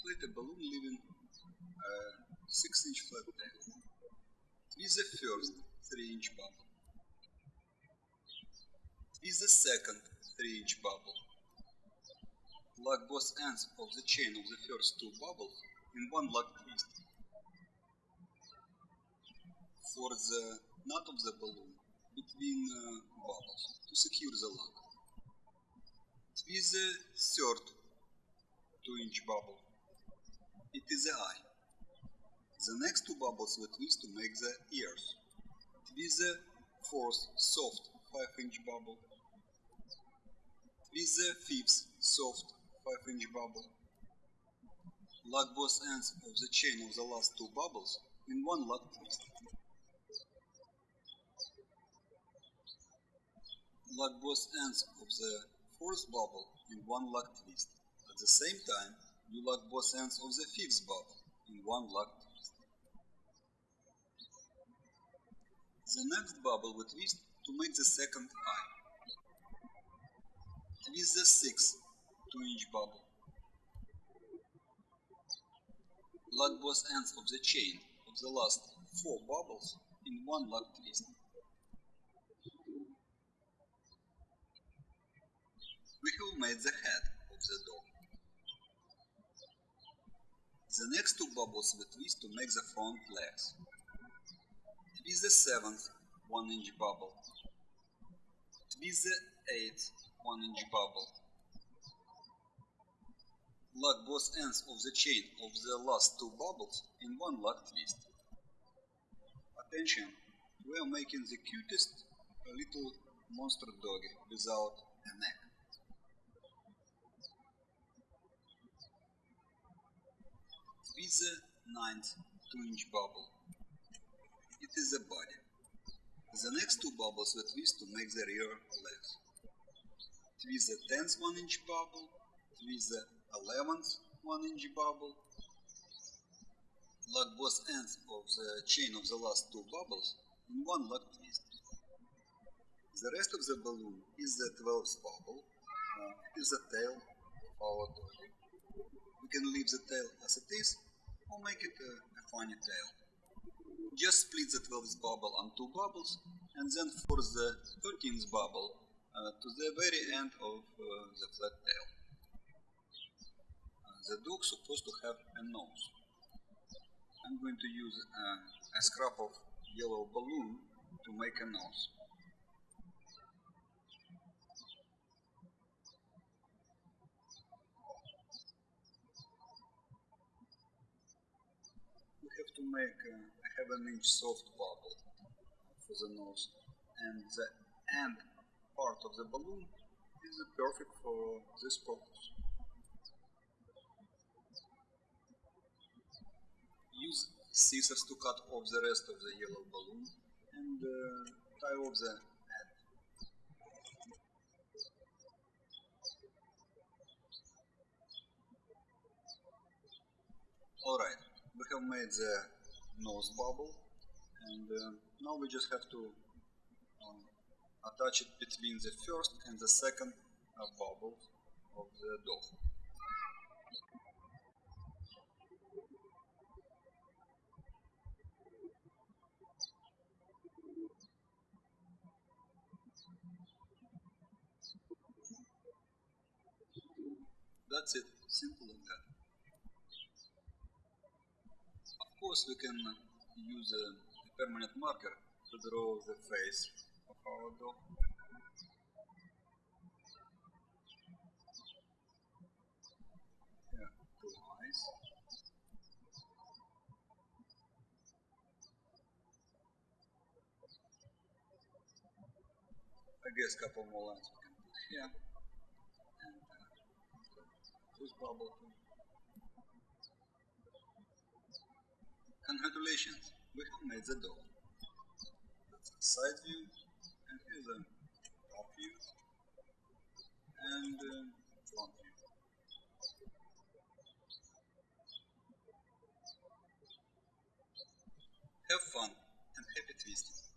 inflate a balloon leaving a 6 inch flat tail. Twist the first 3 inch bubble. Twist the second 3 inch bubble. Lock both ends of the chain of the first two bubbles in one lock twist. For the knot of the balloon between uh, bubbles to secure the lock. Twist the third 2 inch bubble. Is the eye. The next two bubbles we twist to make the ears. Twist the fourth soft 5 inch bubble. Twist the fifth soft 5 inch bubble. Lock both ends of the chain of the last two bubbles in one lock twist. Lock both ends of the fourth bubble in one lock twist. At the same time, you lock both ends of the fifth bubble in one lock twist. The next bubble we twist to make the second eye. Twist the sixth 2 inch bubble. Lock both ends of the chain of the last four bubbles in one lock twist. We have made the head of the dog. The next two bubbles we twist to make the front legs. Twist the seventh 1 inch bubble. Twist the eighth 1 inch bubble. Lock both ends of the chain of the last two bubbles in one lock twist. Attention, we are making the cutest little monster doggy without a neck. Twist the ninth 2 inch bubble. It is the body. The next two bubbles we twist to make the rear legs. Twist the 10th 1 inch bubble, twist the 11th 1 inch bubble, lock both ends of the chain of the last two bubbles in one lock twist. The rest of the balloon is the 12th bubble, uh, is the tail of our doggy. We can leave the tail as it is or make it a, a funny tail. Just split the 12th bubble on two bubbles and then force the 13th bubble uh, to the very end of uh, the flat tail. Uh, the dog supposed to have a nose. I'm going to use a scrap of yellow balloon to make a nose. We have to make a, a half an inch soft bubble for the nose and the end part of the balloon is perfect for this purpose. Use scissors to cut off the rest of the yellow balloon and uh, tie off the end. Alright, we have made the nose bubble and uh, now we just have to um, attach it between the first and the second uh, bubble of the dog. That's it, simple that. Of course we can use a, a permanent marker to draw the face of our dog. Yeah, two eyes. I guess a couple more lines we can put here. And uh, bubble Congratulations, we have made the door. That's a side view, and here's a top view, and um, front view. Have fun and happy tasting.